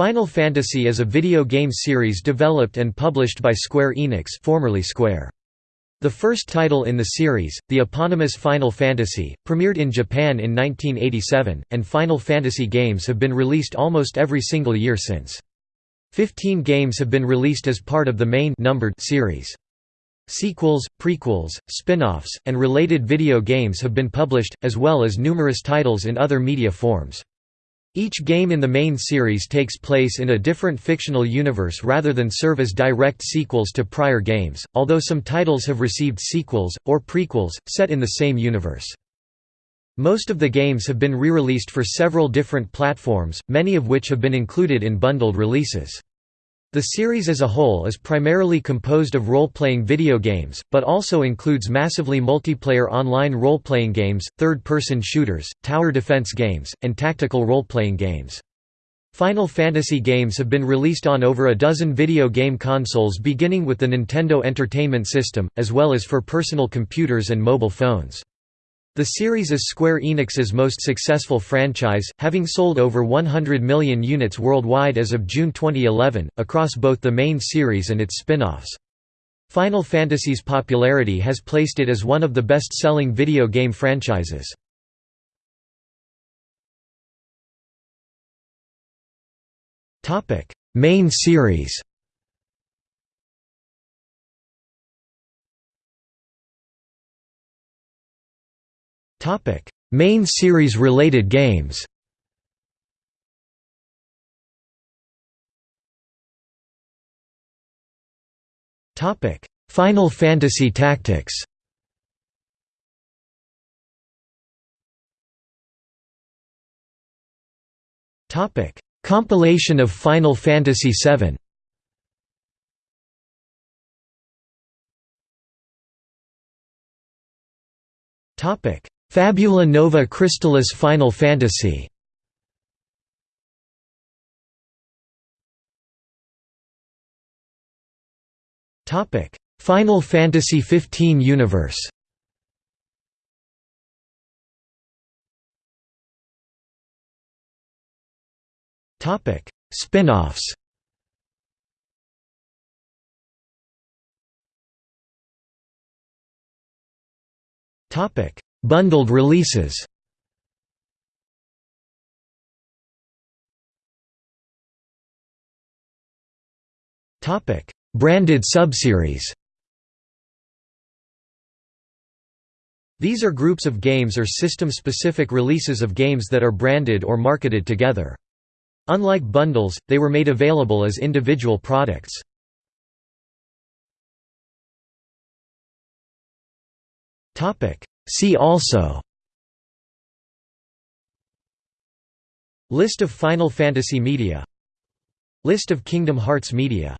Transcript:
Final Fantasy is a video game series developed and published by Square Enix formerly Square. The first title in the series, the eponymous Final Fantasy, premiered in Japan in 1987, and Final Fantasy games have been released almost every single year since. Fifteen games have been released as part of the main numbered series. Sequels, prequels, spin-offs, and related video games have been published, as well as numerous titles in other media forms. Each game in the main series takes place in a different fictional universe rather than serve as direct sequels to prior games, although some titles have received sequels, or prequels, set in the same universe. Most of the games have been re-released for several different platforms, many of which have been included in bundled releases. The series as a whole is primarily composed of role-playing video games, but also includes massively multiplayer online role-playing games, third-person shooters, tower defense games, and tactical role-playing games. Final Fantasy games have been released on over a dozen video game consoles beginning with the Nintendo Entertainment System, as well as for personal computers and mobile phones. The series is Square Enix's most successful franchise, having sold over 100 million units worldwide as of June 2011, across both the main series and its spin-offs. Final Fantasy's popularity has placed it as one of the best-selling video game franchises. Main series Topic: Main series related games. Topic: Final Fantasy Tactics. Topic: Compilation of Final Fantasy VII. Topic: Fabula Nova Crystallis Final Fantasy. Topic: Final Fantasy XV Universe. Topic: Spin-offs. Topic Bundled releases Branded subseries. These are groups of games or system-specific releases of games that are branded or marketed together. Unlike bundles, they were made available as individual products. See also. List of Final Fantasy media. List of Kingdom Hearts media